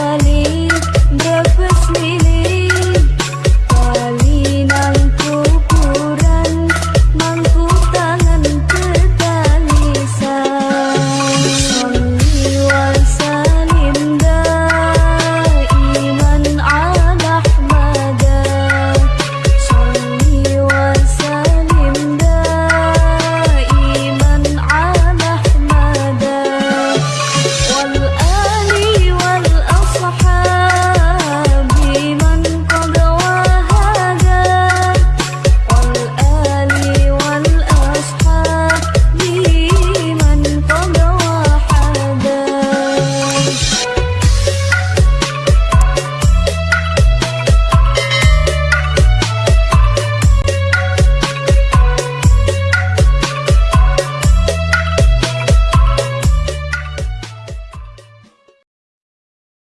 Kali